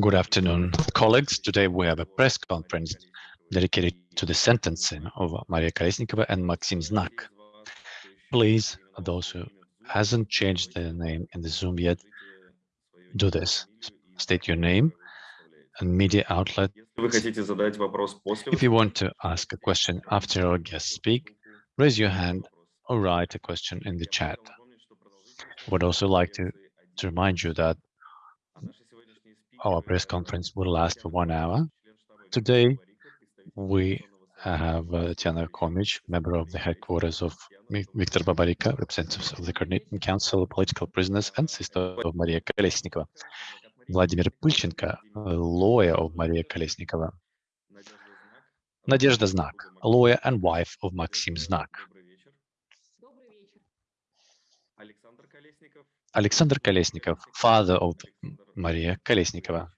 Good afternoon, colleagues. Today we have a press conference dedicated to the sentencing of Maria Kolesnikova and Maxim Znak. Please, those who hasn't changed their name in the Zoom yet, do this. State your name and media outlet. If you want to ask a question after our guests speak, raise your hand or write a question in the chat. Would also like to, to remind you that our press conference will last for one hour. Today, we have uh, Komich, Komic, member of the headquarters of Viktor Babarika, representatives of the Coordinating Council of Political Prisoners, and sister of Maria Kolesnikova, Vladimir Pylchenko, lawyer of Maria Kolesnikova, Nadezhda Znak, lawyer and wife of Maxim Znak. Alexander Kolesnikov, father of Maria Kolesnikova.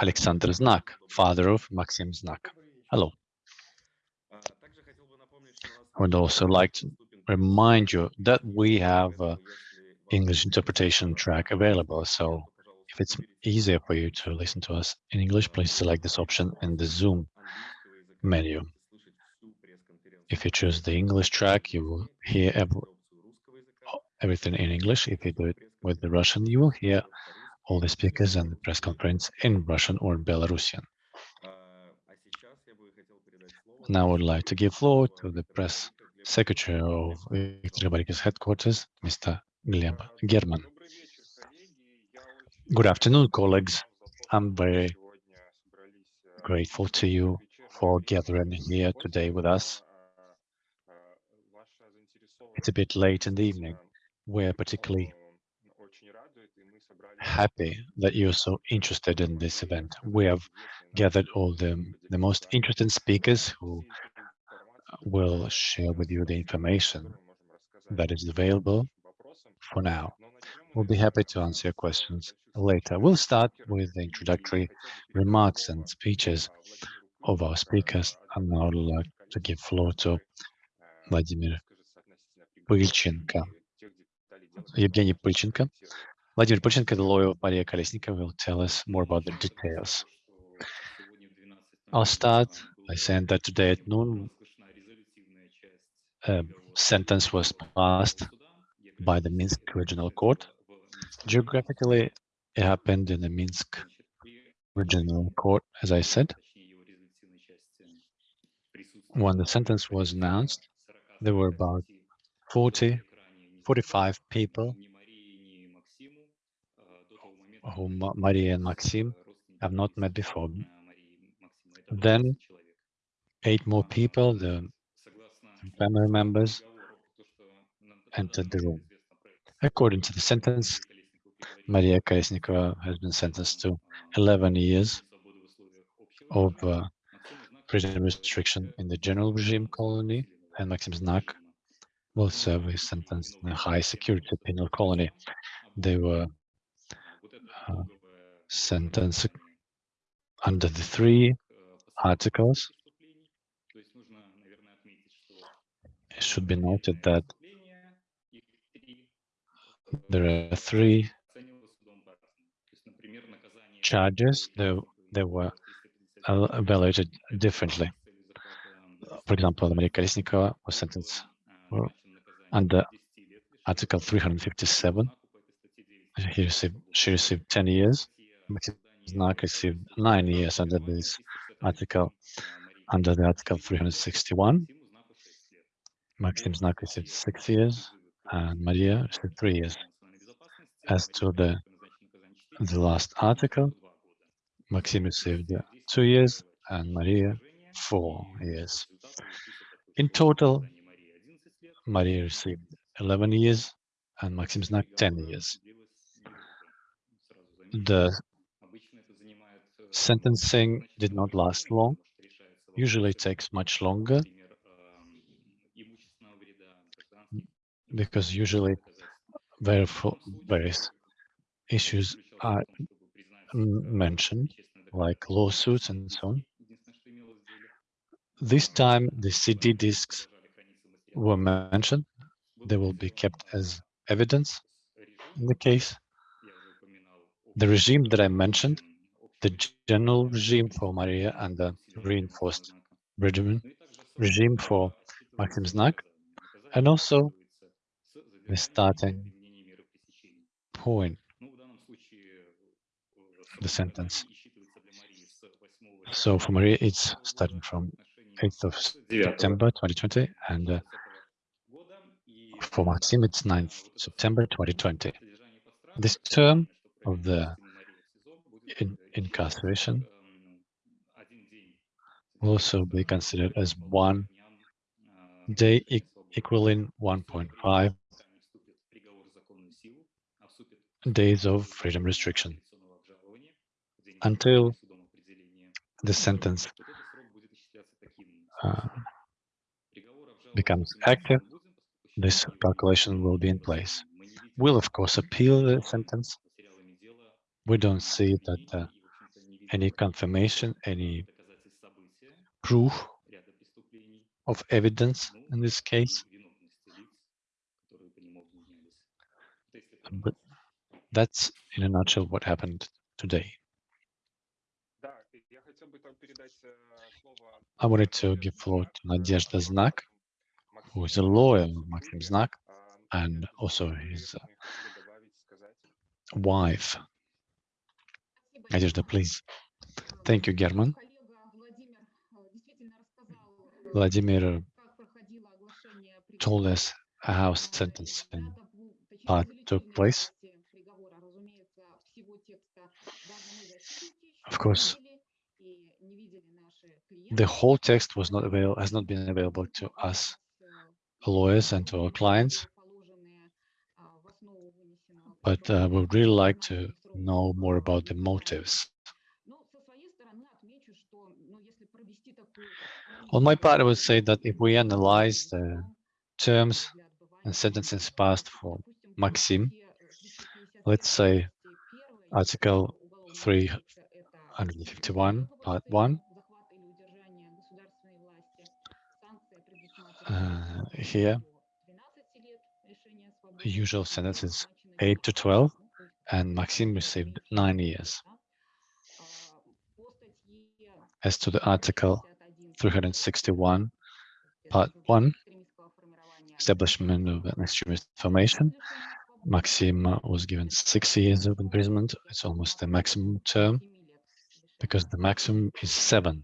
Alexander Znak, father of Maxim Znak. Hello. I would also like to remind you that we have uh, English interpretation track available. So if it's easier for you to listen to us in English, please select this option in the Zoom menu. If you choose the English track, you will hear everything in English. If you do it with the Russian, you will hear all the speakers and the press conference in Russian or Belarusian. Now I would like to give floor to the press secretary of Viktor headquarters, Mr. Gleb German. Good afternoon, colleagues. I'm very grateful to you for gathering here today with us it's a bit late in the evening. We're particularly happy that you're so interested in this event. We have gathered all the, the most interesting speakers who uh, will share with you the information that is available for now. We'll be happy to answer your questions later. We'll start with the introductory remarks and speeches of our speakers, and now I'd like to give floor to Vladimir Pыльченко. Evgeny Pыльченко. Vladimir Pыльченko, the lawyer of Maria Kolesnikova, will tell us more about the details. I'll start by saying that today at noon, a sentence was passed by the Minsk Regional Court. Geographically, it happened in the Minsk Regional Court, as I said. When the sentence was announced, there were about 40, 45 people whom Maria and Maxim have not met before. Then eight more people, the family members, entered the room. According to the sentence, Maria Kolesnikova has been sentenced to 11 years of uh, prison restriction in the general regime colony, and Maxim Znak will serve a sentence in a high security penal colony. They were uh, sentenced under the three articles. It should be noted that there are three charges that, that were evaluated differently. For example, Maria Kolesnikova was sentenced under uh, Article 357. He received, she received 10 years. Maxim Znak received nine years under this article, under the Article 361. Maxim Znak received six years, and Maria received three years. As to the the last article, Maxim received uh, two years, and Maria four years. In total, Maria received 11 years and Maxim Znak 10 years. The sentencing did not last long. Usually it takes much longer because usually various issues are mentioned, like lawsuits and so on. This time, the CD discs were mentioned. They will be kept as evidence in the case, the regime that I mentioned, the general regime for Maria and the reinforced regimen, regime for Maxim Znak, and also the starting point, the sentence. So for Maria, it's starting from 8th of September 2020, and uh, for Maxim, it's 9th September 2020. This term of the in incarceration will also be considered as one day e equaling 1.5 days of freedom restriction until the sentence uh, becomes active, this calculation will be in place. We'll, of course, appeal the sentence. We don't see that uh, any confirmation, any proof of evidence in this case. But that's in a nutshell what happened today. I wanted to give floor to Nadezhda Znak, who is a lawyer of Maxim Znak, and also his uh, wife. Nadezhda, please. Thank you, German. Vladimir told us how sentencing part took place. Of course, the whole text was not available, has not been available to us lawyers and to our clients, but uh, we would really like to know more about the motives. On my part, I would say that if we analyze the terms and sentences passed for Maxim, let's say Article 351, Part 1, uh, here, the usual sentence is 8 to 12, and Maxim received 9 years. As to the article 361, part 1, establishment of an extremist formation, Maxim was given six years of imprisonment. It's almost the maximum term because the maximum is seven.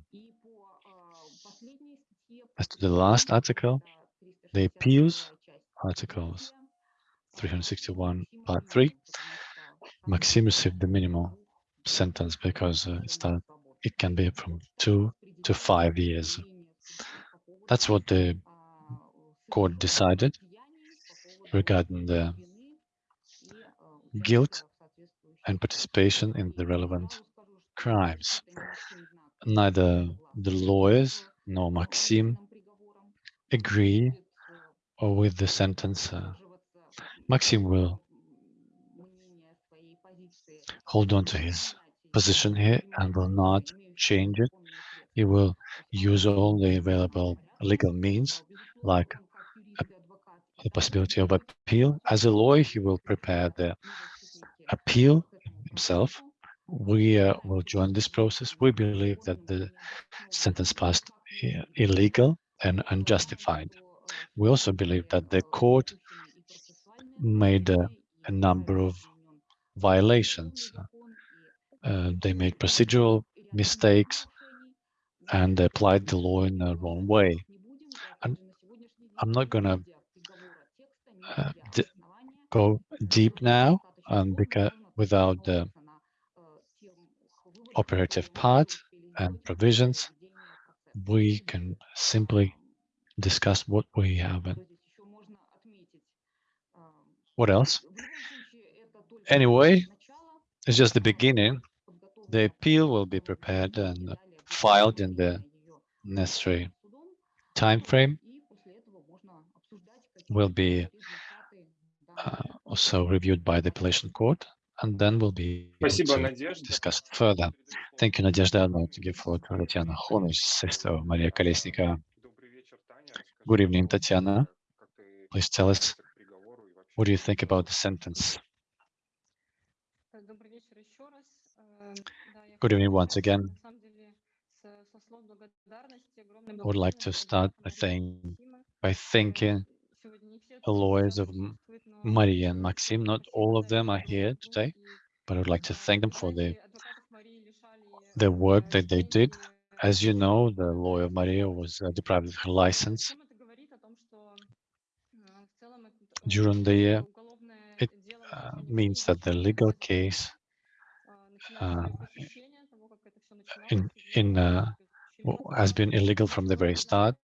As to the last article, the appeals, articles 361 part 3, Maxim received the minimal sentence because uh, it can be from two to five years. That's what the court decided regarding the guilt and participation in the relevant crimes. Neither the lawyers nor Maxim agree with the sentence. Uh, Maxim will hold on to his position here and will not change it. He will use all the available legal means, like a, the possibility of appeal. As a lawyer, he will prepare the appeal himself. We uh, will join this process. We believe that the sentence passed illegal and unjustified. We also believe that the court made uh, a number of violations. Uh, they made procedural mistakes and applied the law in the wrong way. And I'm not going to uh, go deep now um, because without the operative part and provisions, we can simply discuss what we have and what else. Anyway, it's just the beginning. The appeal will be prepared and filed in the necessary time frame. Will be uh, also reviewed by the appellation court, and then we'll be discussed further. Thank you, Nadezhda. I'd like to give floor to Tatiana Honush, sister of Maria Kolesnikova. Good evening, Tatiana. Please tell us, what do you think about the sentence Good evening once again. I would like to start by saying, by thanking the lawyers of Maria and Maxim. Not all of them are here today, but I would like to thank them for the, the work that they did. As you know, the lawyer Maria was uh, deprived of her license during the year. It uh, means that the legal case uh, in, in uh, has been illegal from the very start,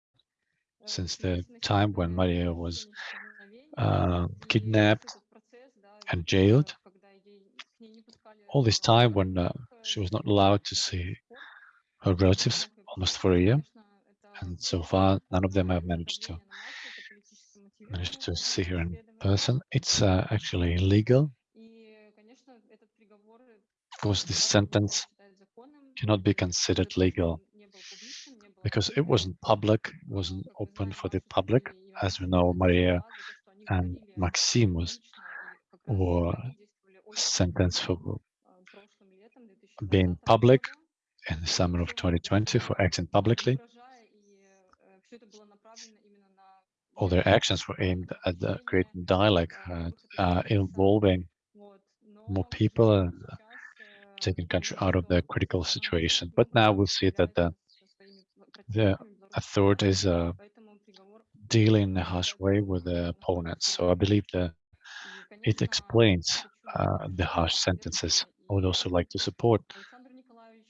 since the time when Maria was uh, kidnapped and jailed. All this time when uh, she was not allowed to see her relatives almost for a year. And so far, none of them have managed to managed to see her in person. It's uh, actually illegal. Of course, this sentence cannot be considered legal because it wasn't public, it wasn't open for the public. As we know, Maria and Maxim was were sentenced for being public in the summer of 2020 for acting publicly. All their actions were aimed at creating dialogue, uh, uh, involving more people and uh, taking country out of the critical situation. But now we'll see that the the authorities are dealing in a harsh way with the opponents. So I believe that it explains uh, the harsh sentences. I would also like to support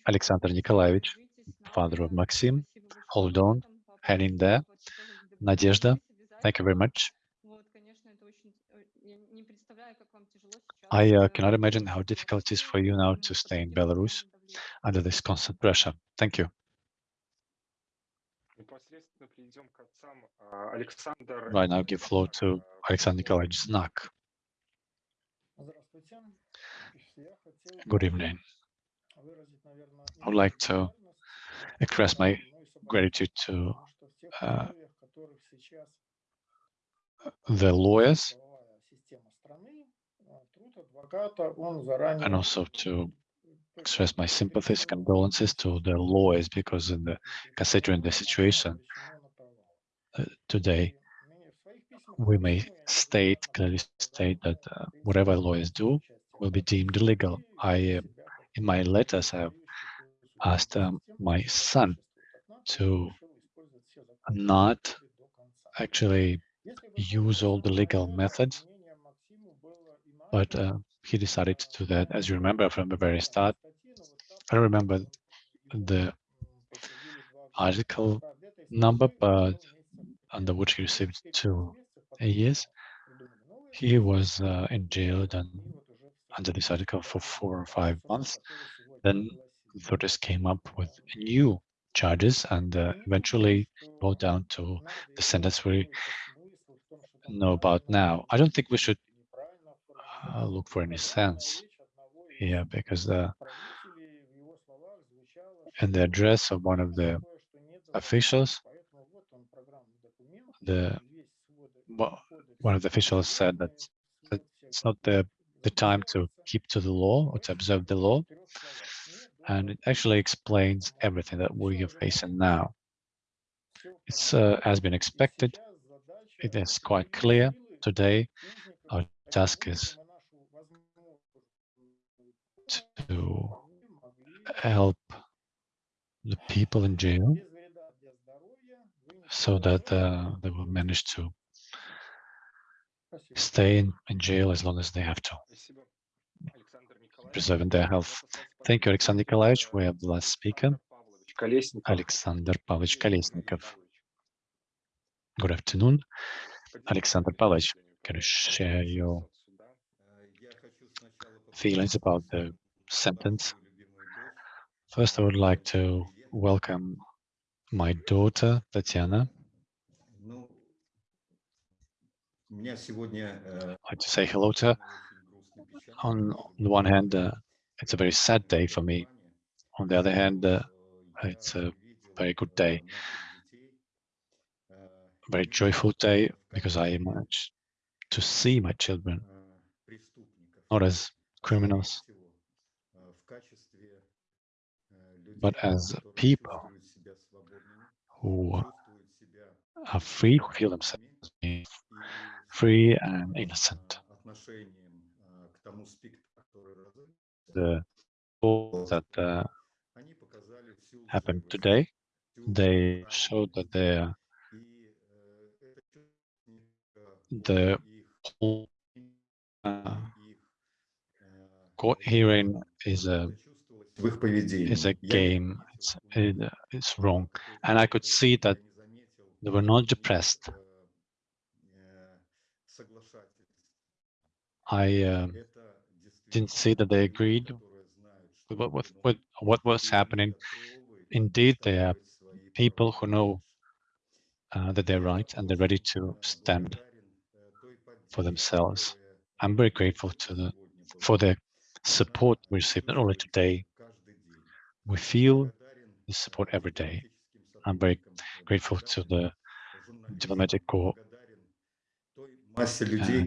Alexander Nikolaevich, father of Maxim. Hold on, hang in there. Nadezhda, thank you very much. I uh, cannot imagine how difficult it is for you now to stay in Belarus under this constant pressure. Thank you. Right now, give floor to Alexander Nikolaevich Znak. Good evening. I would like to express my gratitude to uh, the lawyers and also to express my sympathies, condolences to the lawyers because in the considering the situation today, we may state, clearly state that uh, whatever lawyers do will be deemed illegal. I, uh, in my letters, I have asked um, my son to not actually use all the legal methods, but uh, he decided to do that. As you remember from the very start, I remember the article number, but under which he received two years. He was uh, in jail and under this article for four or five months. Then the authorities came up with new charges and uh, eventually brought down to the sentence we know about now. I don't think we should uh, look for any sense here because the in the address of one of the officials, the one of the officials said that, that it's not the the time to keep to the law or to observe the law, and it actually explains everything that we are facing now. It's uh, has been expected. It is quite clear today. Our task is to help the people in jail so that uh, they will manage to stay in, in jail as long as they have to, preserving their health. Thank you, Alexander Nikolaevich. We have the last speaker, Alexander Pavlovich Kolesnikov. Good afternoon. Alexander Pavlovich, can you share your feelings about the sentence? First, I would like to welcome my daughter, Tatiana. I'd like to say hello to her. On the one hand, uh, it's a very sad day for me. On the other hand, uh, it's a very good day. A very joyful day because I managed to see my children, not as criminals, but as people who are free, who feel themselves free and innocent. The thought that uh, happened today, they showed that they the whole uh, court hearing is a is a game. It's it, it's wrong, and I could see that they were not depressed. I um, didn't see that they agreed with what, with, with what was happening. Indeed, they are people who know uh, that they're right and they're ready to stand for themselves. I'm very grateful to the for the support we received not only today. We feel the support every day. I'm very grateful to the diplomatic corps, uh,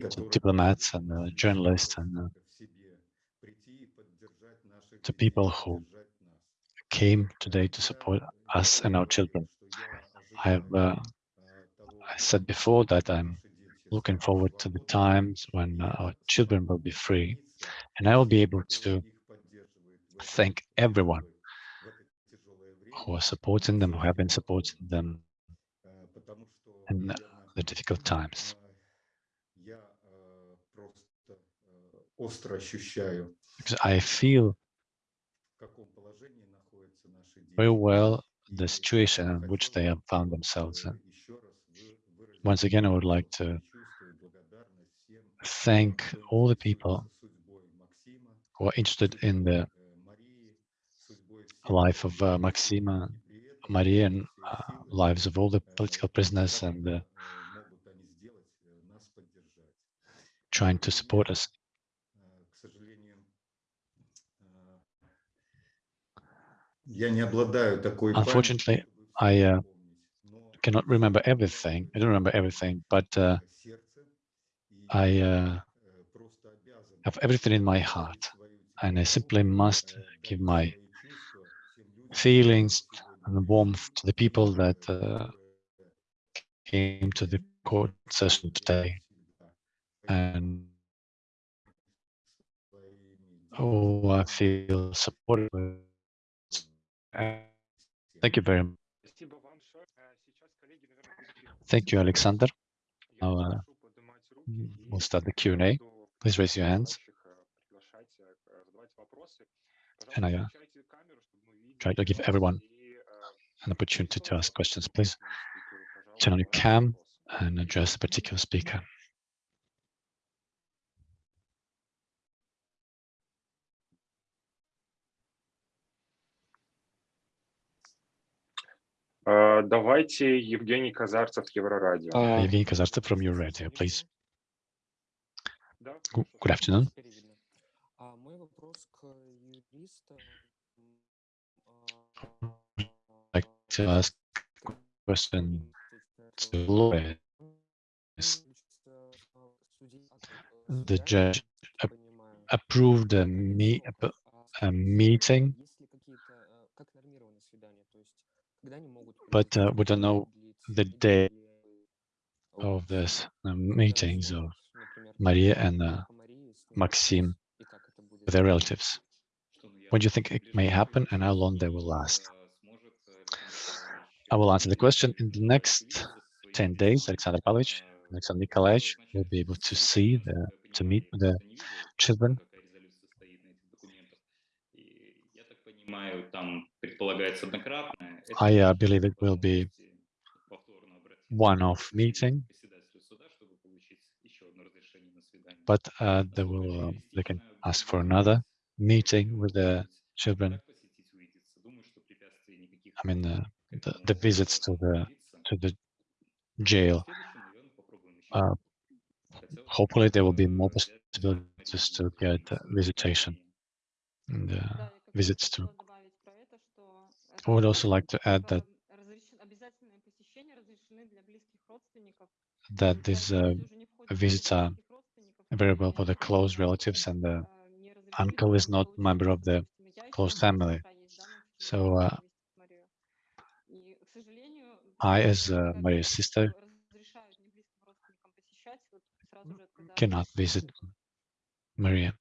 to diplomats and uh, journalists and uh, to people who came today to support us and our children. I have uh, I said before that I'm looking forward to the times when our children will be free and I will be able to thank everyone who are supporting them, who have been supporting them in the difficult times. Because I feel very well the situation in which they have found themselves in. Once again, I would like to thank all the people who are interested in the life of uh, Maxima, Maria, and uh, lives of all the political prisoners and uh, trying to support us. Unfortunately, I uh, cannot remember everything. I don't remember everything, but uh, I uh, have everything in my heart, and I simply must give my feelings and warmth to the people that uh, came to the court session today. And oh, I feel supported. Thank you very much. Thank you, Alexander. Now uh, we'll start the Q&A. Please raise your hands. And I uh, try to give everyone an opportunity to ask questions. Please turn on your cam and address a particular speaker. Давайте Евгений Казарцев, Еврорадио. Uh, Evgeny Kazartsev from your radio, please. Good, good afternoon. Like to ask a question to lawyers. The judge ap approved a, me a meeting but uh, we don't know the day of this uh, meetings of Maria and uh, Maxim their relatives. When do you think it may happen and how long they will last? I will answer the question. In the next 10 days, Alexander Pavlovich, Alexander Nikolaevich will be able to see, the, to meet the children I uh, believe it will be one-off meeting, but uh, they will uh, they can ask for another meeting with the children. I mean, the, the, visits to the to the jail. Uh, hopefully, there will be more possibilities to get visitation and uh, visits to I would also like to add that that these uh, visits are available for the close relatives and the uncle is not member of the close family. So uh, I, as uh, Maria's sister, cannot visit Maria.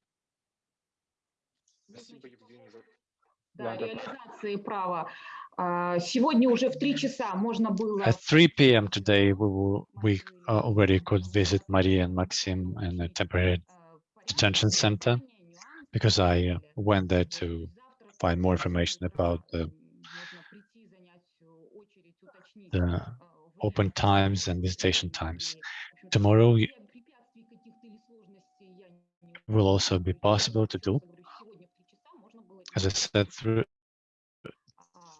At 3 p.m. today, we, will, we uh, already could visit Maria and Maxim in a temporary detention center because I uh, went there to find more information about the, the open times and visitation times. Tomorrow will also be possible to do. As I said, through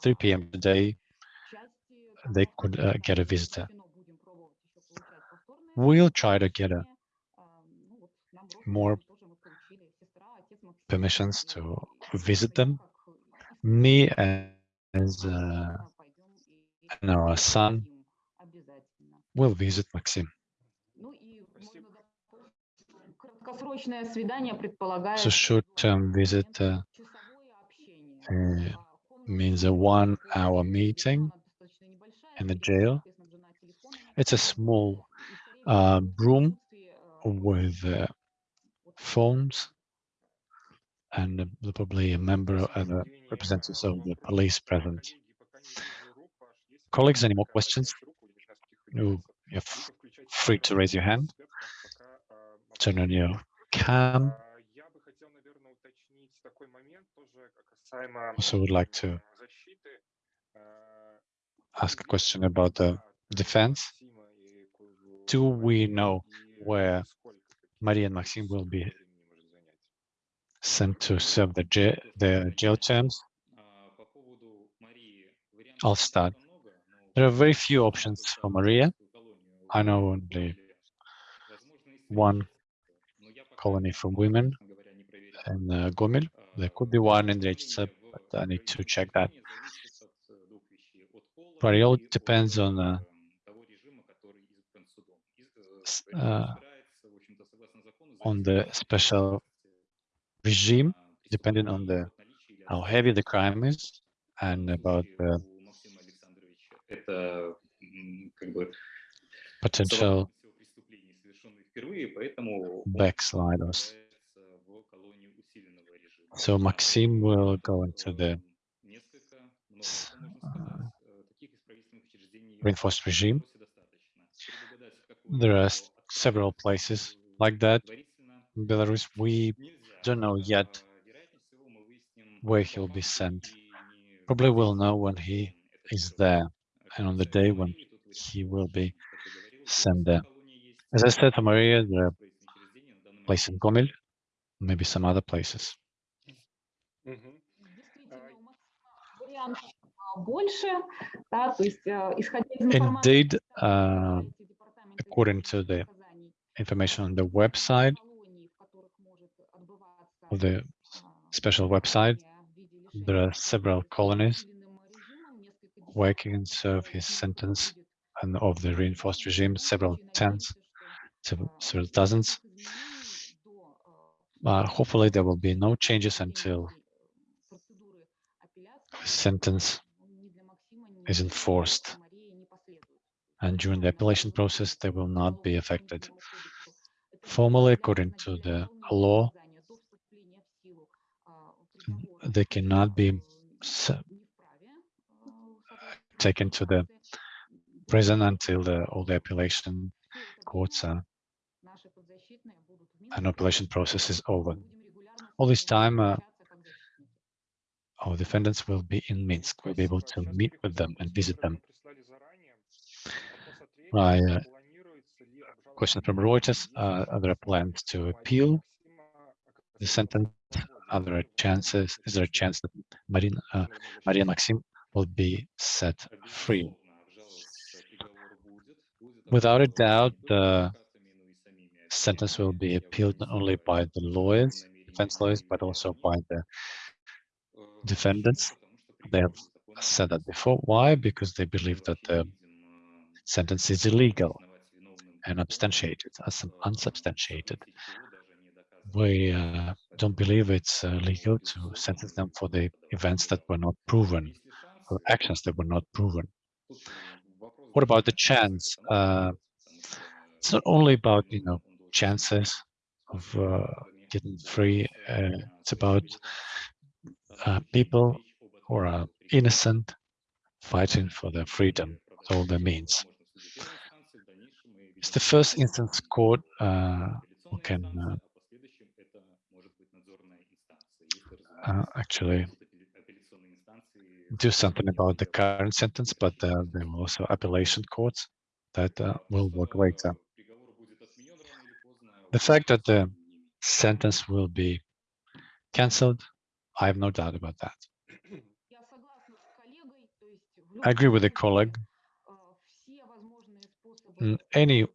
3 p.m. today, they could uh, get a visitor. We'll try to get a more permissions to visit them. Me uh, and our son will visit Maxim. So short-term visit uh, uh, means a one-hour meeting in the jail. It's a small uh, room with uh, phones and um, probably a member and a representatives of the police present. Colleagues, any more questions? You're free to raise your hand. Turn on your cam. Also would like to ask a question about the defense. Do we know where Maria and Maxim will be sent to serve the jail, their jail terms? I'll start. There are very few options for Maria. I know only one colony for women in uh, Gomel. There could be one in Rechitsa, but I need to check that. But it all depends on uh, uh, on the special regime, depending on the how heavy the crime is and about the potential backsliders. So Maxim will go into the uh, reinforced regime. There are several places like that in Belarus. We don't know yet where he'll be sent. Probably we'll know when he is there and on the day when he will be sent there. As I said, Maria, the place in Gomel, maybe some other places. Indeed, uh, according to the information on the website, of the special website. There are several colonies where he can serve his sentence and of the reinforced regime, several tens, several dozens. But uh, hopefully there will be no changes until his sentence is enforced. And during the appellation process, they will not be affected. Formally, according to the law, they cannot be taken to the prison until the, all the appellation courts are, an appellation process is over. All this time, uh, our defendants will be in Minsk. We'll be able to meet with them and visit them. My uh, question from Reuters, uh, are there plans to appeal the sentence are there chances? Is there a chance that Marina, uh, Maria Maxim will be set free? Without a doubt, the sentence will be appealed not only by the lawyers, defense lawyers, but also by the defendants. They have said that before. Why? Because they believe that the sentence is illegal and substantiated, unsubstantiated. We uh, don't believe it's uh, legal to sentence them for the events that were not proven, or actions that were not proven. What about the chance? Uh, it's not only about you know chances of uh, getting free. Uh, it's about uh, people who are innocent fighting for their freedom with all their means. It's the first instance court who can uh, actually do something about the current sentence, but uh, there are also appellation courts that uh, will work later. The fact that the sentence will be cancelled, I have no doubt about that. I agree with the colleague. In any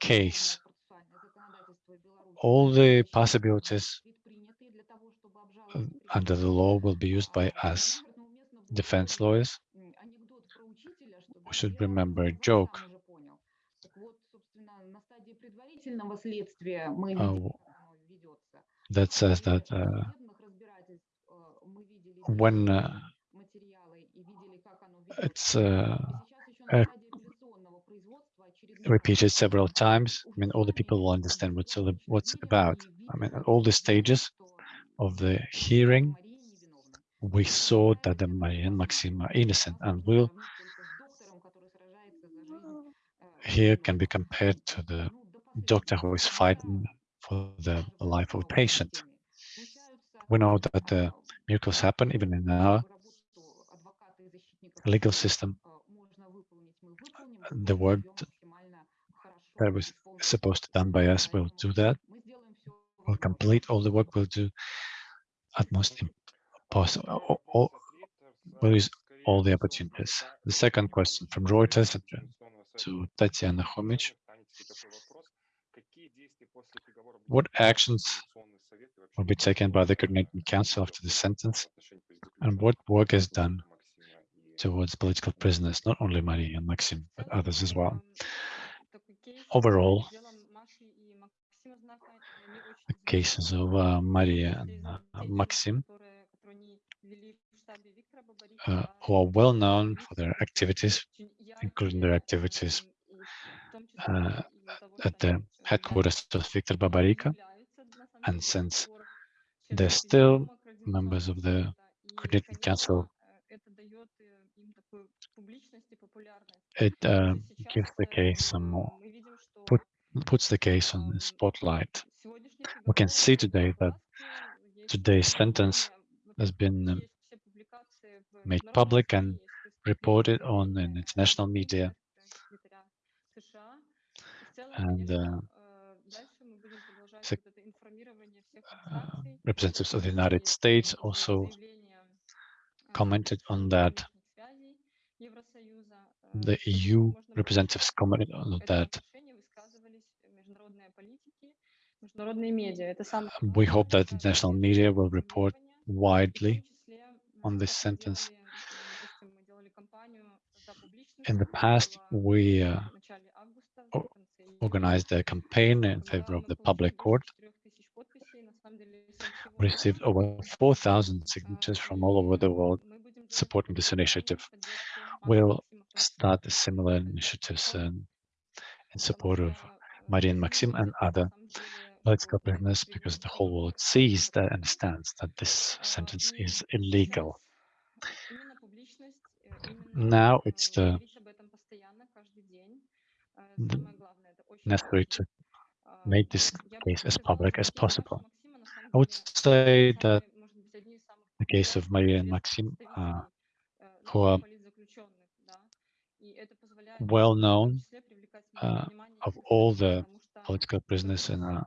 case, all the possibilities under the law will be used by us, defense lawyers. We should remember a joke. Uh, that says that uh, when uh, it's uh, repeated several times, I mean, all the people will understand what's, what's it about. I mean, all the stages, of the hearing, we saw that the Maria and Maxim are innocent and will here can be compared to the doctor who is fighting for the life of a patient. We know that uh, miracles happen even in our legal system. The work that was supposed to done by us will do that. We'll complete all the work. We'll do utmost possible. All, we'll use all the opportunities. The second question from Reuters to Tatiana Homich. What actions will be taken by the Coordinating Council after the sentence? And what work is done towards political prisoners, not only Maria and Maxim, but others as well? Overall, the cases of uh, Maria and uh, Maxim, uh, who are well known for their activities, including their activities uh, at the headquarters of Viktor Babarika. And since they're still members of the Coordinating Council, it uh, gives the case some more, put, puts the case on the spotlight. We can see today that today's sentence has been um, made public and reported on in international media. And uh, uh, representatives of the United States also commented on that. The EU representatives commented on that. We hope that international media will report widely on this sentence. In the past, we uh, organized a campaign in favor of the public court. We received over 4,000 signatures from all over the world supporting this initiative. We'll start similar initiatives in, in support of Marian Maxim and other political prisoners because the whole world sees that understands that this sentence is illegal. Now it's the, the necessary to make this case as public as possible. I would say that the case of Maria and Maxim, uh, who are well known uh, of all the political prisoners in uh,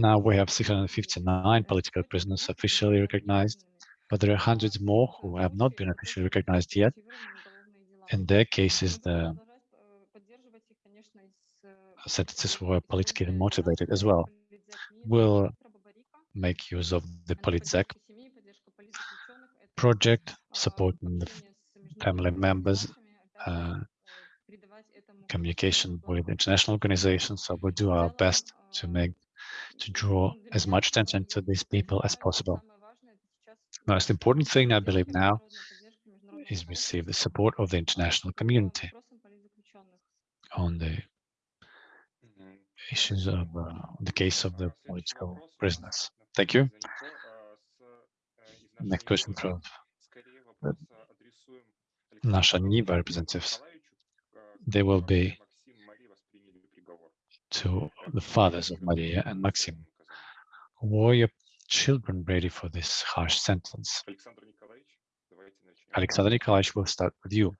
now we have 659 political prisoners officially recognized, but there are hundreds more who have not been officially recognized yet. In their cases, the sentences were politically motivated as well. We'll make use of the Politzek project, supporting the family members, uh, communication with international organizations. So we'll do our best to make to draw as much attention to these people as possible. The most important thing I believe now is receive the support of the international community on the issues of uh, the case of the political prisoners. Thank you. Next question from Nasha Niva representatives. They will be to the fathers of Maria and Maxim. Were your children ready for this harsh sentence? Alexander Nikolaevich will start with you.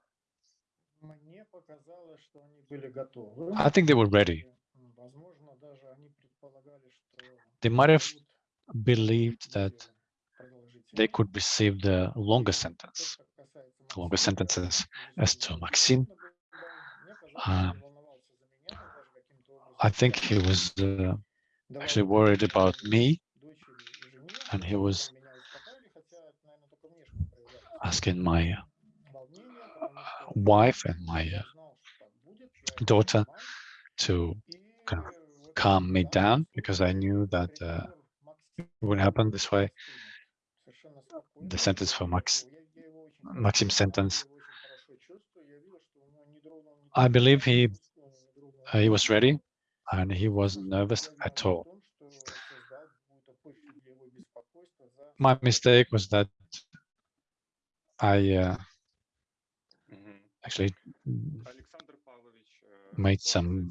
I think they were ready. They might have believed that they could receive the longer sentence, longer sentences as to Maxim. Um, I think he was uh, actually worried about me, and he was asking my uh, wife and my uh, daughter to kind of calm me down because I knew that uh, would happen this way. The sentence for Max, Maxim's sentence. I believe he uh, he was ready and he wasn't nervous at all. My mistake was that I uh, actually made some.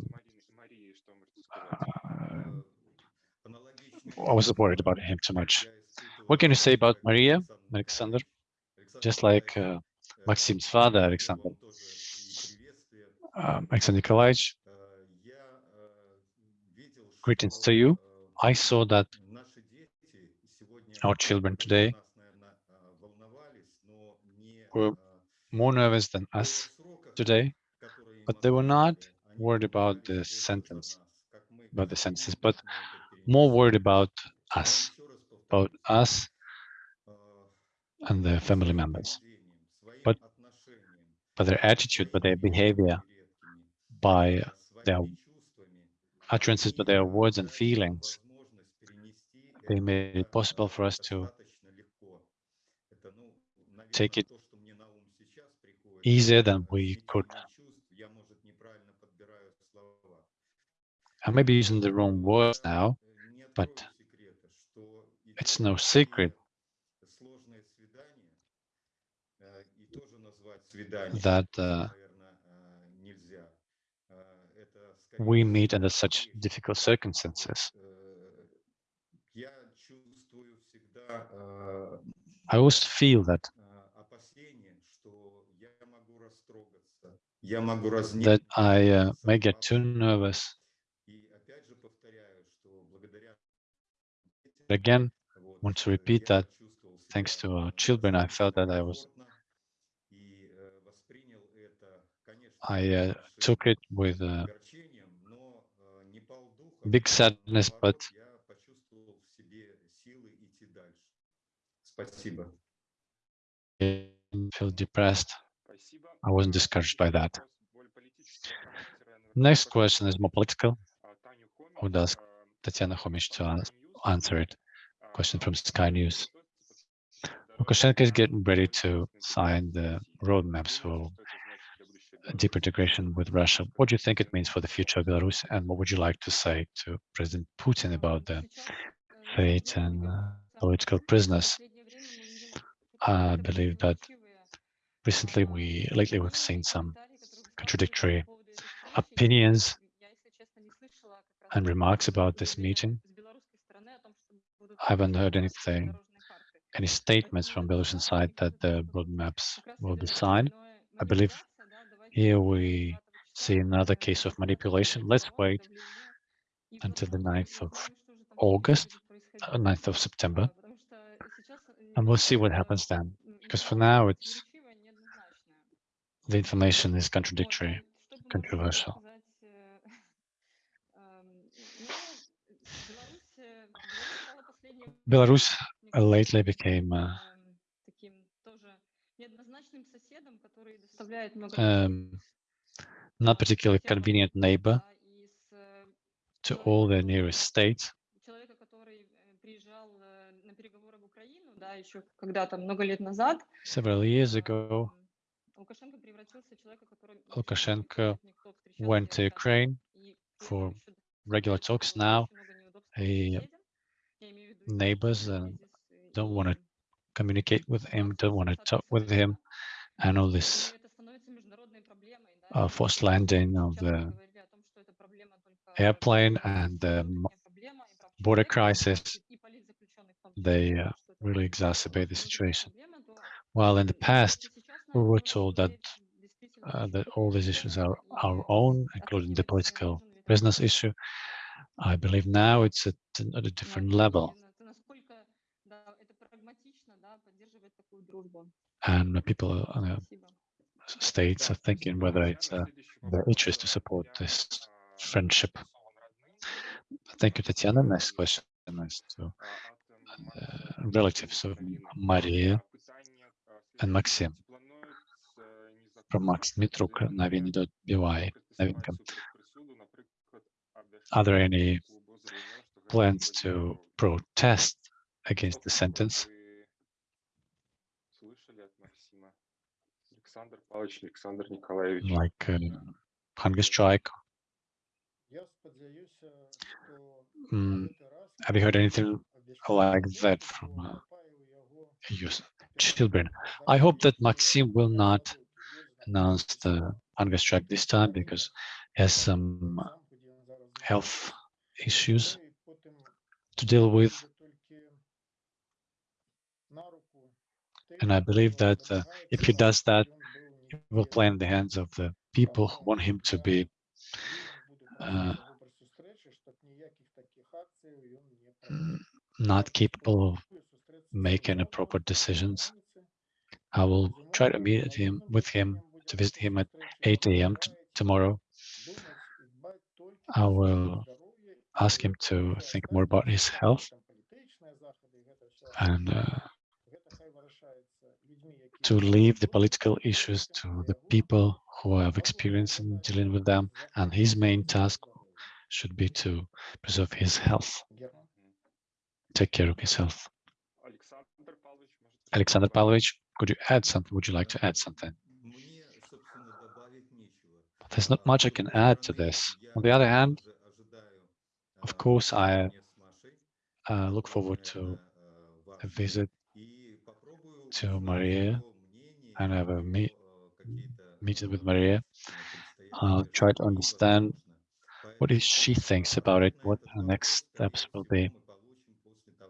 Uh, I was worried about him too much. What can you say about Maria, Alexander? Just like uh, Maxim's father, Alexander. Um, Alexander Nikolaevich greetings to you. I saw that our children today were more nervous than us today, but they were not worried about the sentence, about the sentences, but more worried about us, about us and their family members, but by their attitude, by their behavior, by their utterances, by their words and feelings. They made it possible for us to take it easier than we could. I may be using the wrong words now, but it's no secret that uh, we meet under such difficult circumstances. I always feel that that I uh, may get too nervous. Again, I want to repeat that thanks to our children, I felt that I was I uh, took it with uh, big sadness, but I feel depressed. I wasn't discouraged by that. Next question is more political. I would ask Tatiana Homich to answer it. Question from Sky News. Lukashenko is getting ready to sign the roadmaps for deep integration with Russia. What do you think it means for the future of Belarus, and what would you like to say to President Putin about the fate and uh, political prisoners? I believe that recently we, lately we've seen some contradictory opinions and remarks about this meeting. I haven't heard anything, any statements from Belarusian side that the roadmaps will be signed. I believe here we see another case of manipulation. Let's wait until the 9th of August, uh, 9th of September, and we'll see what happens then. Because for now, it's the information is contradictory, controversial. Belarus uh, lately became uh, um, not particularly convenient neighbor to all their nearest states. Several years ago, Lukashenko went to Ukraine for regular talks. Now, he neighbors and don't want to communicate with him, don't want to talk with him, and all this uh, forced landing of the airplane and the border crisis, they uh, really exacerbate the situation. While in the past, we were told that uh, that all these issues are our own, including the political prisoners issue. I believe now it's at, at a different level. And people uh, states are thinking whether it's uh, their interest to support this friendship. Thank you, Tatiana. Next question is to uh, relatives of Maria and Maxim from Max Dmitruk, Navin Dobivai, Navinka. Are there any plans to protest against the sentence? like uh, hunger strike. Mm, have you heard anything like that from uh, your children? I hope that Maxim will not announce the hunger strike this time because he has some health issues to deal with. And I believe that uh, if he does that, it will play in the hands of the people who want him to be uh, not capable of making a proper decisions. I will try to meet him with him to visit him at 8 a.m. tomorrow. I will ask him to think more about his health and uh, to leave the political issues to the people who have experience in dealing with them, and his main task should be to preserve his health, take care of his health. Alexander Pavlovich, could you add something? Would you like to add something? There's not much I can add to this. On the other hand, of course, I uh, look forward to a visit to Maria and have a meet, meeting with Maria. I'll try to understand what is she thinks about it, what her next steps will be.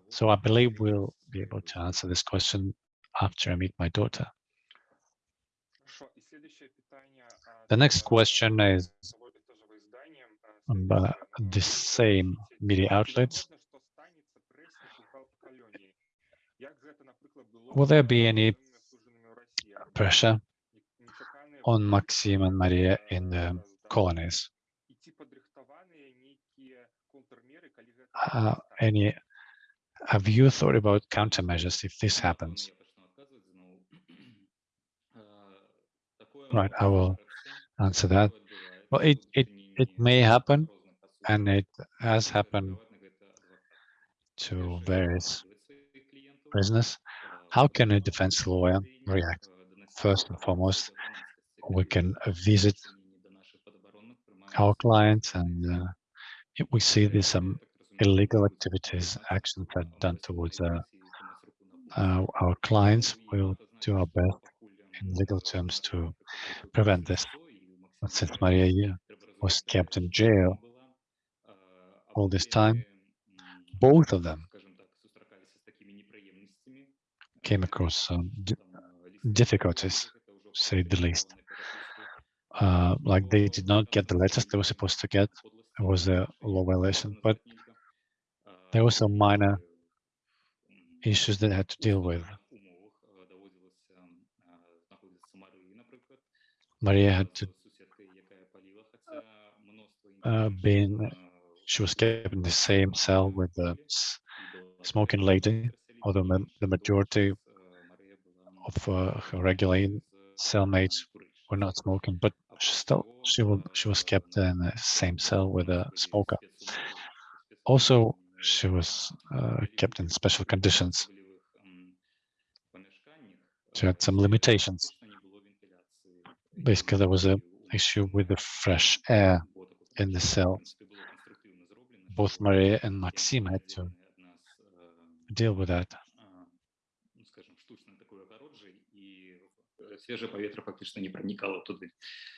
So I believe we'll be able to answer this question after I meet my daughter. The next question is about the same media outlets. Will there be any pressure on Maxim and Maria in the colonies. Uh, any have you thought about countermeasures if this happens? Right, I will answer that. Well, it, it, it may happen, and it has happened to various prisoners. How can a defense lawyer react? first and foremost, we can visit our clients and uh, we see there's some illegal activities, actions that are done towards uh, uh, our clients. We'll do our best in legal terms to prevent this. But since Maria was kept in jail all this time, both of them came across some difficulties, to say the least. Uh, like they did not get the letters they were supposed to get. It was a law violation, but there were some minor issues that had to deal with. Maria had to uh, been, she was kept in the same cell with the smoking lady, although the majority of uh, her regular cellmates were not smoking, but she still she will she was kept in the same cell with a smoker. Also, she was uh, kept in special conditions. She had some limitations. Basically, there was a issue with the fresh air in the cell. Both Maria and Maxim had to deal with that. е, свіже повітря фактично не проникало туди.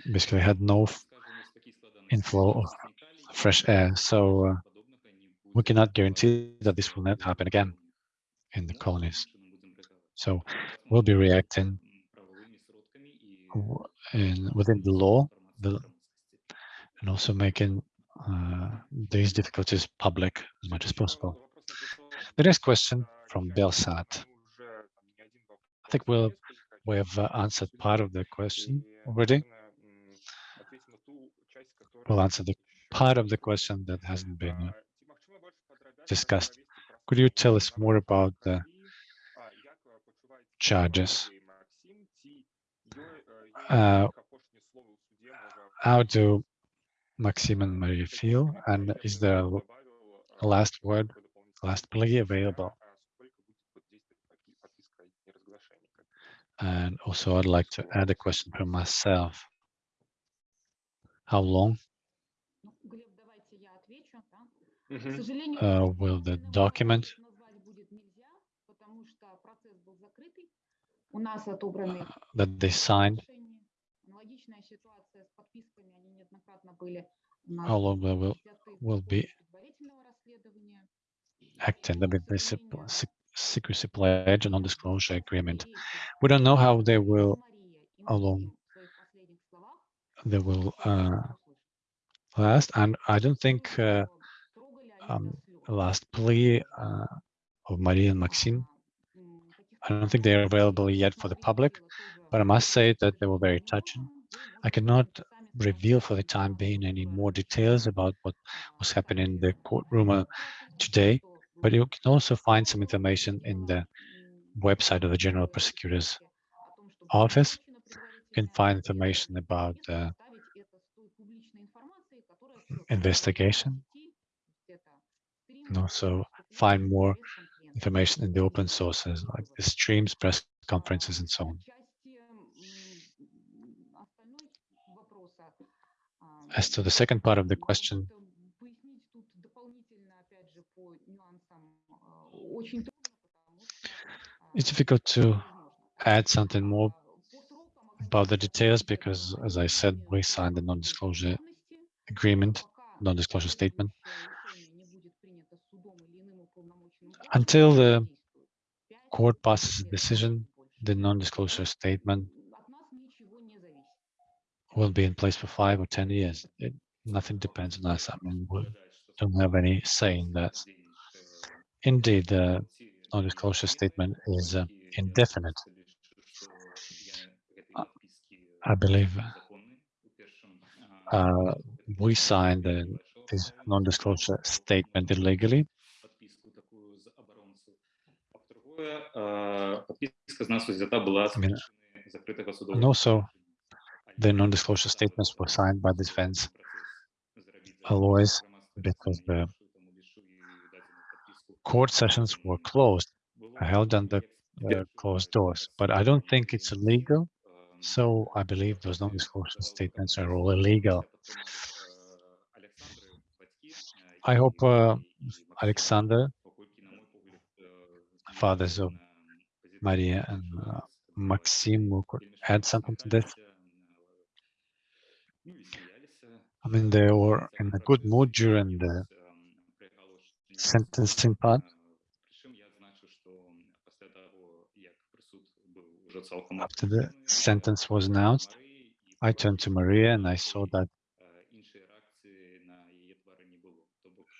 Basically, had no f- Скажімо, з такій складеності inflow of санітарії, fresh air. So uh, подобного не we буде cannot guarantee that this will not happen again in the colonies. So we'll be reacting w- in within the law the- and also making uh, these difficulties public as much as possible. The next question from Belsat. I think we'll we have uh, answered part of the question already. We'll answer the part of the question that hasn't been uh, discussed. Could you tell us more about the charges? Uh, how do Maxim and Maria feel? And is there a a last word, last plea available? And also I'd like to add a question for myself. How long? Mm -hmm. uh, will the document uh, that they signed how long will will be acting. I mean, this secrecy pledge, a non-disclosure agreement. We don't know how they will, how long they will uh, last, and I don't think uh, um, last plea uh, of Maria and Maxim. I don't think they are available yet for the public, but I must say that they were very touching. I cannot reveal for the time being any more details about what was happening in the courtroom uh, today, but you can also find some information in the website of the General Prosecutor's office. You can find information about the investigation and also find more information in the open sources like the streams, press conferences, and so on. As to the second part of the question, it's difficult to add something more about the details because, as I said, we signed a non-disclosure agreement, non-disclosure statement. Until the court passes a decision, the non-disclosure statement will be in place for five or 10 years. It, nothing depends on us. I mean, we don't have any say in that. Indeed, the non-disclosure statement is uh, indefinite. I believe uh, we signed the, this non-disclosure statement illegally. I mean, and also, the non-disclosure statements were signed by the defense lawyers because the court sessions were closed, held under uh, closed doors. But I don't think it's illegal, so I believe those non-disclosure statements are all illegal. I hope uh, Alexander, fathers of Maria and uh, Maxim, could add something to this. I mean, they were in a good mood during the sentencing part. After the sentence was announced, I turned to Maria and I saw that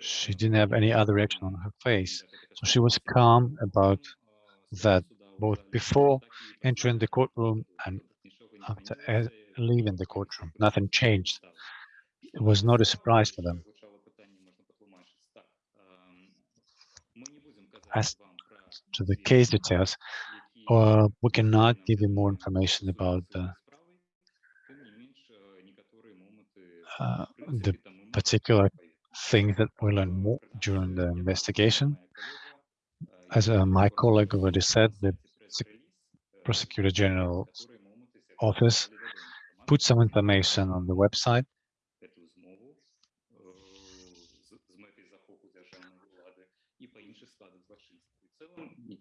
she didn't have any other reaction on her face. So she was calm about that both before entering the courtroom and after e- uh, leaving the courtroom. Nothing changed. It was not a surprise for them. as to the case details, or we cannot give you more information about the, uh, the particular things that we learned more during the investigation. As uh, my colleague already said, the Prosecutor General's office put some information on the website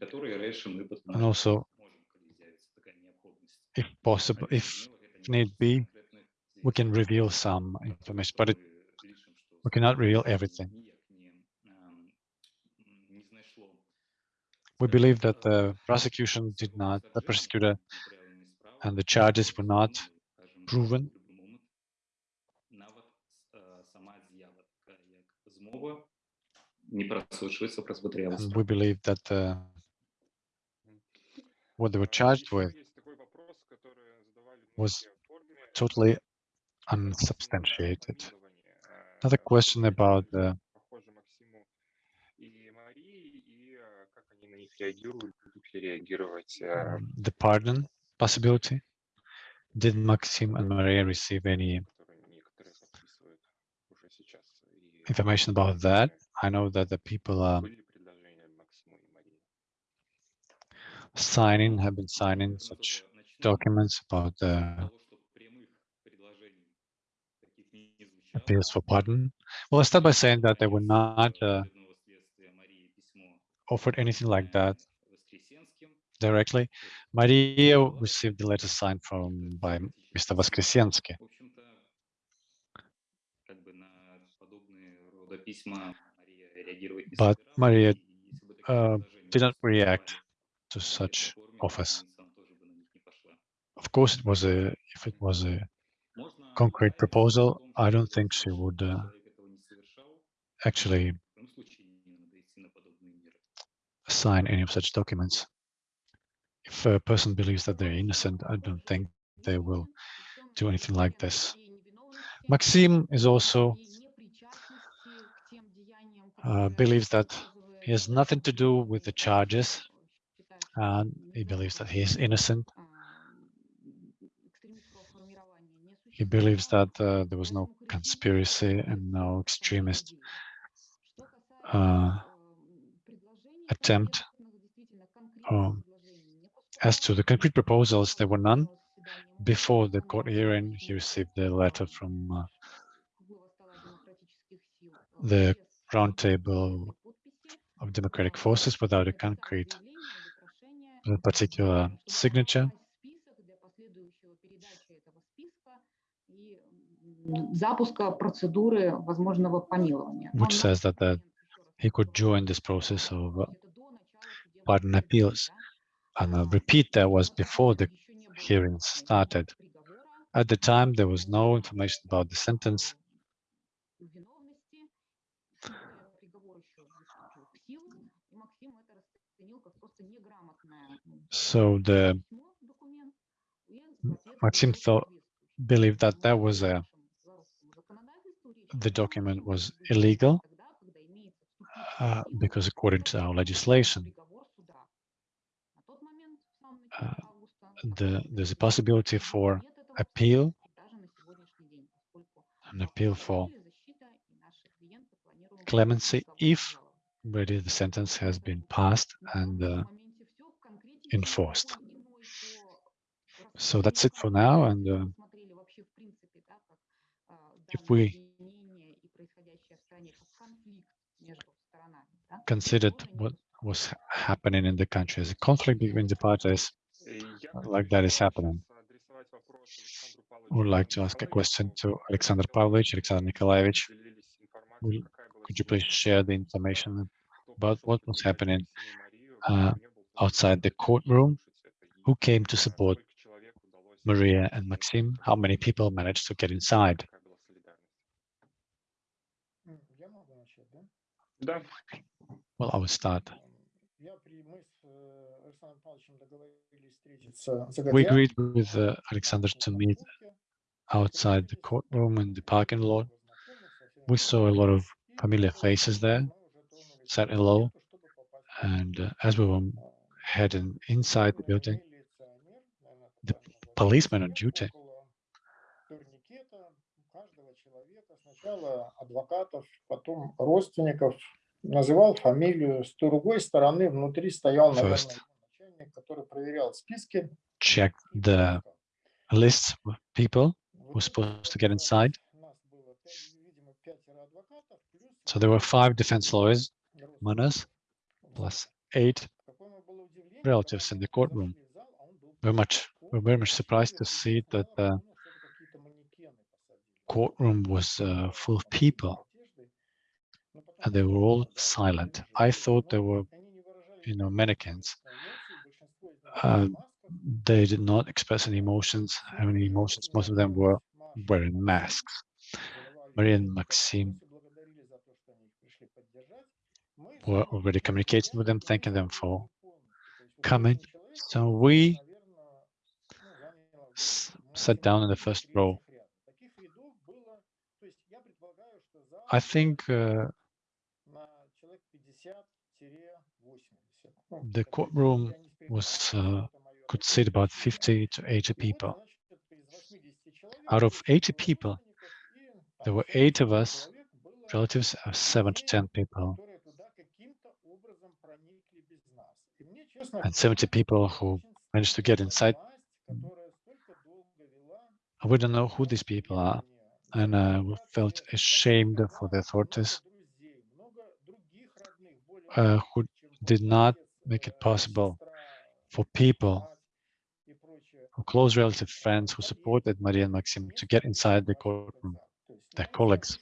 And also, if possible, if need be, we can reveal some information, but it, we cannot reveal everything. We believe that the prosecution did not, the prosecutor and the charges were not proven. And we believe that the what they were charged with was totally unsubstantiated. Another question about the um, the pardon possibility. Did Maxim and Maria receive any information about that? I know that the people um, are signing, have been signing such documents about the appeals for pardon. Well, I start by saying that they were not uh, offered anything like that directly. Maria received the letter signed from by Mr. Voskresensky. But Maria uh, did not react to such office. Of course, it was a if it was a concrete proposal, I don't think she would uh, actually sign any of such documents. If a person believes that they're innocent, I don't think they will do anything like this. Maxim is also uh, believes that he has nothing to do with the charges and he believes that he is innocent. He believes that uh, there was no conspiracy and no extremist uh, attempt. Um, as to the concrete proposals, there were none. Before the court hearing, he received a letter from uh, the roundtable of democratic forces without a concrete particular signature. Which says that, uh, he could join this process of uh, pardon appeals. And I'll repeat that was before the hearings started. At the time, there was no information about the sentence So the Maxim thought, believed that that was a, the document was illegal uh, because according to our legislation, uh, the, there's a possibility for appeal, an appeal for clemency if already the sentence has been passed and uh, enforced. So that's it for now. And uh, if we considered what was happening in the country as a conflict between the parties, uh, like that is happening. I would like to ask a question to Alexander Pavlovich, Alexander Nikolaevich. Could you please share the information about what was happening uh, outside the courtroom. Who came to support Maria and Maxim? How many people managed to get inside? Well, I will start. We agreed with uh, Alexander to meet outside the courtroom in the parking lot. We saw a lot of familiar faces there, said hello, and uh, as we were heading inside the building, the policeman on duty турникета каждого человека, сначала адвокатов, потом родственников, называл фамилию. С другой стороны, внутри стоял, наверное, First. его начальник, охранник, который проверял списки. checked и the пропускал. lists of people В who's итоге supposed to get было- inside. нас было пять- видимо, пятеро адвокатов, плюс So there were five defense lawyers, родственники. among us, Вот. plus eight. relatives in the courtroom. Very much, we're very much surprised to see that the courtroom was uh, full of people and they were all silent. I thought they were, you know, mannequins. Uh, they did not express any emotions, have any emotions. Most of them were wearing masks. Maria and Maxim were already communicating with them, thanking them for coming. So we sat down in the first row. I think uh, the courtroom was uh, could seat about 50 to 80 people. Out of 80 people, there were eight of us, relatives of seven to 10 people, and 70 people who managed to get inside. We don't know who these people are, and uh, we felt ashamed for the authorities uh, who did not make it possible for people for close relative friends who supported Maria and Maxim to get inside the courtroom, their colleagues.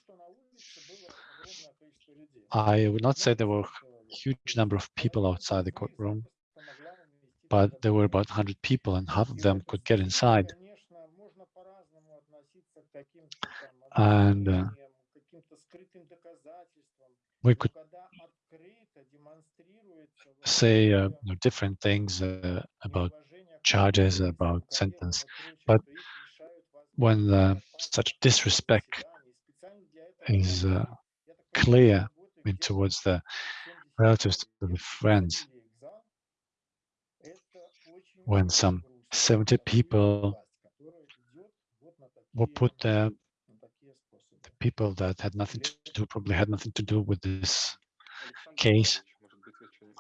I would not say there were a huge number of people outside the courtroom, but there were about 100 people and half of them could get inside. And uh, we could say uh, different things uh, about charges, about sentence, but when uh, such disrespect is uh, clear I mean, towards the relatives, to the friends, when some 70 people were put there, the people that had nothing to do, probably had nothing to do with this case.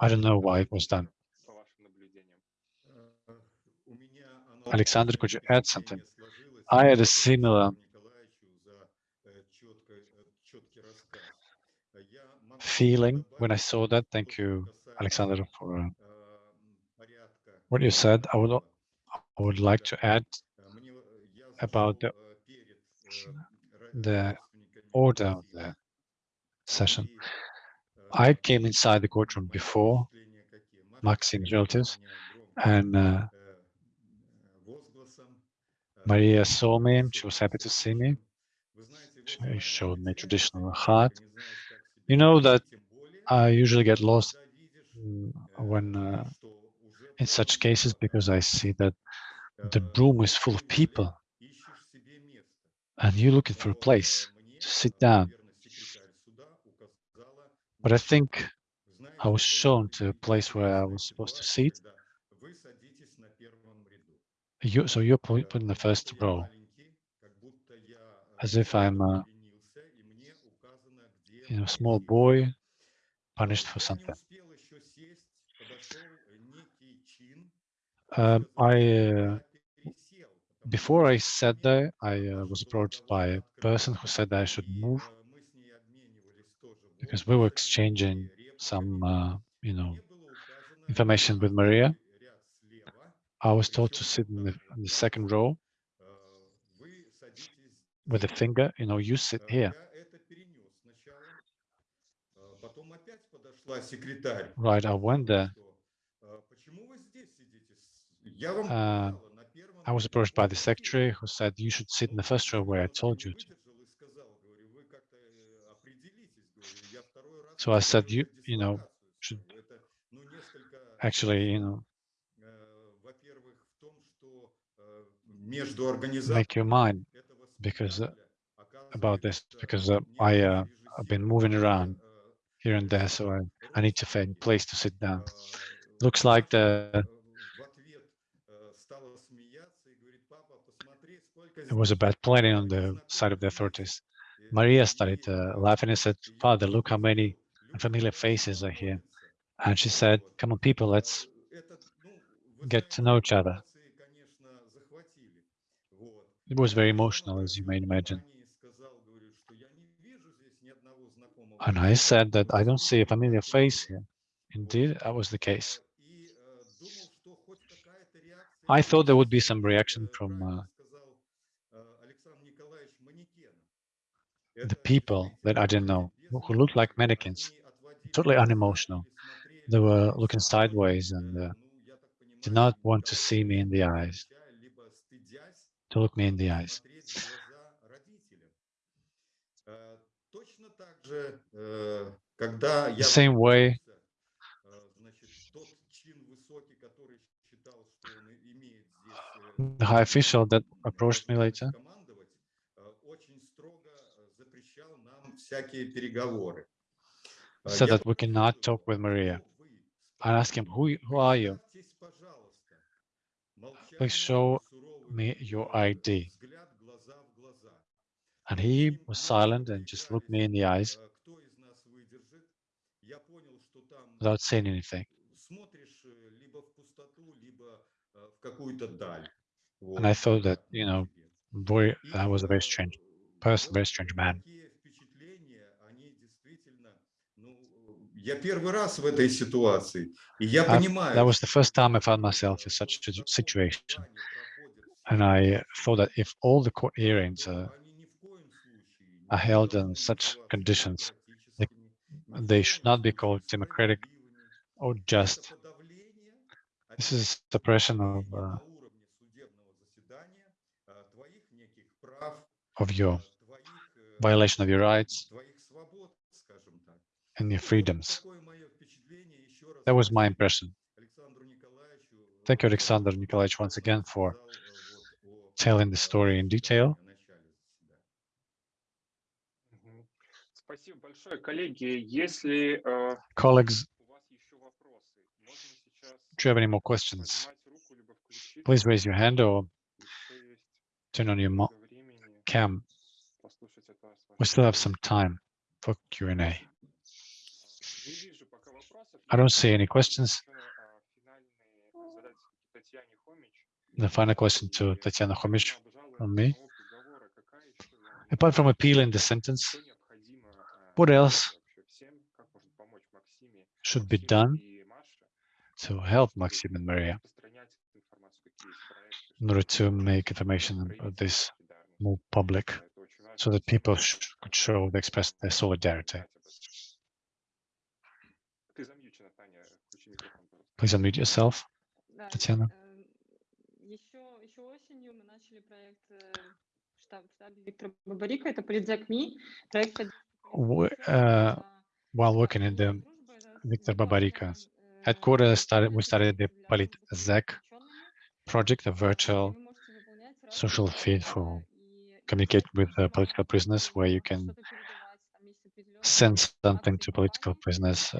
I don't know why it was done. Alexander, could you add something? I had a similar feeling when I saw that. Thank you, Alexander, for what you said, I would I would like to add about the the order of the session. I came inside the courtroom before Maxim's relatives, and uh, Maria saw me. She was happy to see me. She showed me traditional hat. You know that I usually get lost when uh, in such cases because I see that the room is full of people and you're looking for a place to sit down. But I think I was shown to a place where I was supposed to sit. You, so you're put in the first row, as if I'm a you know, small boy punished for something. Um, I uh, before I sat there, I uh, was approached by a person who said I should move because we were exchanging some, uh, you know, information with Maria. I was told to sit in the, in the second row with a finger, you know, you sit here. Right, I went there uh, I was approached by the secretary who said, you should sit in the first row where I told you to. So I said, you, you know, should actually, you know, make your mind because uh, about this, because uh, I, uh, I've been moving around here and there, so I, I need to find place to sit down. Looks like the it was a bad planning on the side of the authorities. Maria started uh, laughing and said, Father, look how many familiar faces are here. And she said, come on, people, let's get to know each other. It was very emotional, as you may imagine. And I said that I don't see a familiar face here. Indeed, that was the case. I thought there would be some reaction from uh, the people that I didn't know, who looked like mannequins, totally unemotional. They were looking sideways and uh, did not want to see me in the eyes, to look me in the eyes. The same way, the high official that approached me later всякие переговоры. Э, said я that we cannot спросил talk with его, Maria. «Кто вы?» I asked him, who, y- who are you? Представьтесь, пожалуйста. Молчание, Please show суровый me взгляд, your ID. взгляд глаза в глаза. And Мы с he ним was молча silent and just looked me in the eyes доигрались, э, кто из нас выдержит. Я понял, что там without saying anything. смотришь э, либо в пустоту, либо э, в какую-то даль. And I Вот, thought that, э, you know, себе. very, И, I was a very э, strange person, вот very strange man. я первый раз в этой ситуации, и я I've- понимаю, that was the что first time I found э, myself in such a таком situation. плане проходят And все I эти thought that if all the court то hearings uh, они ни в коем случае не are held in должны such называться conditions, they, демократическими, ни в they коем should not be called случае democratic справедливыми. or Это just. подавление, This опять is suppression of, подавление uh, на уровне судебного заседания а, твоих неких прав, of your а, твоих, э, violation of your rights and your freedoms. That was my impression. Thank you, Alexander Nikolaevich, once again for telling the story in detail. Colleagues, do you have any more questions? Please raise your hand or turn on your cam. We still have some time for Q&A. I don't see any questions. The final question to Tatiana Homich from me. Apart from appealing the sentence, what else should be done to help Maxim and Maria in order to make information of this more public so that people could show, express their solidarity. Please unmute yourself, Tatiana. Uh, э, while working in the Victor Babarika headquarters, started, we started the PolitZec project, a virtual social feed for communicate with uh, political prisoners, where you can send something to political prisoners,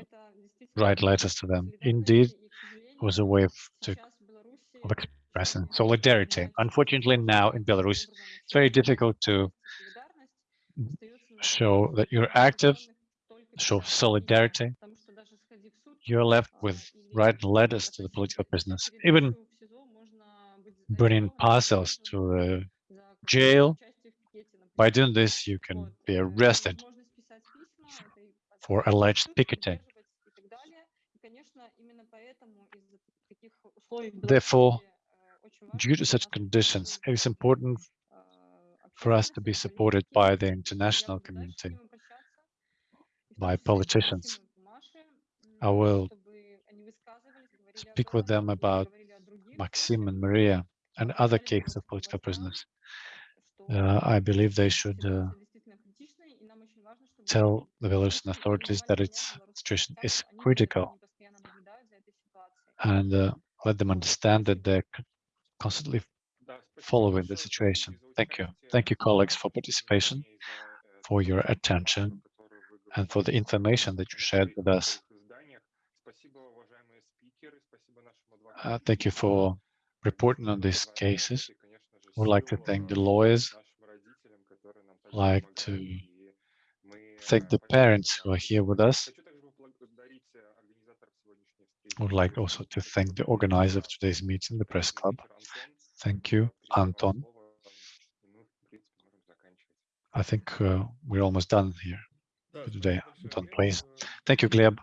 write letters to them. Indeed, was a way of, to, of expressing solidarity. Unfortunately, now in Belarus, it's very difficult to show that you're active, show solidarity. You're left with writing letters to the political prisoners, even bringing parcels to the jail. By doing this, you can be arrested for alleged picketing. Therefore, due to such conditions, it is important for us to be supported by the international community, by politicians. I will speak with them about Maxim and Maria and other cases of political prisoners. Uh, I believe they should uh, tell the Belarusian authorities that its situation is critical and uh, let them understand that they're constantly following the situation. Thank you. Thank you, colleagues, for participation, for your attention, and for the information that you shared with us. Uh, thank you for reporting on these cases. I would like to thank the lawyers, like to thank the parents who are here with us. I would like also to thank the organizer of today's meeting, the press club. Thank you, Anton. I think uh, we're almost done here today. Anton, please. Thank you, Gleb.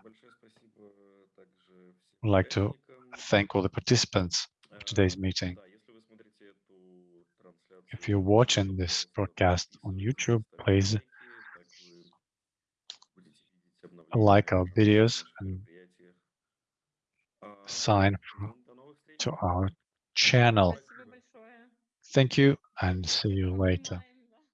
I'd like to thank all the participants of today's meeting. If you're watching this broadcast on YouTube, please like our videos and sign to our channel. Thank you and see you later.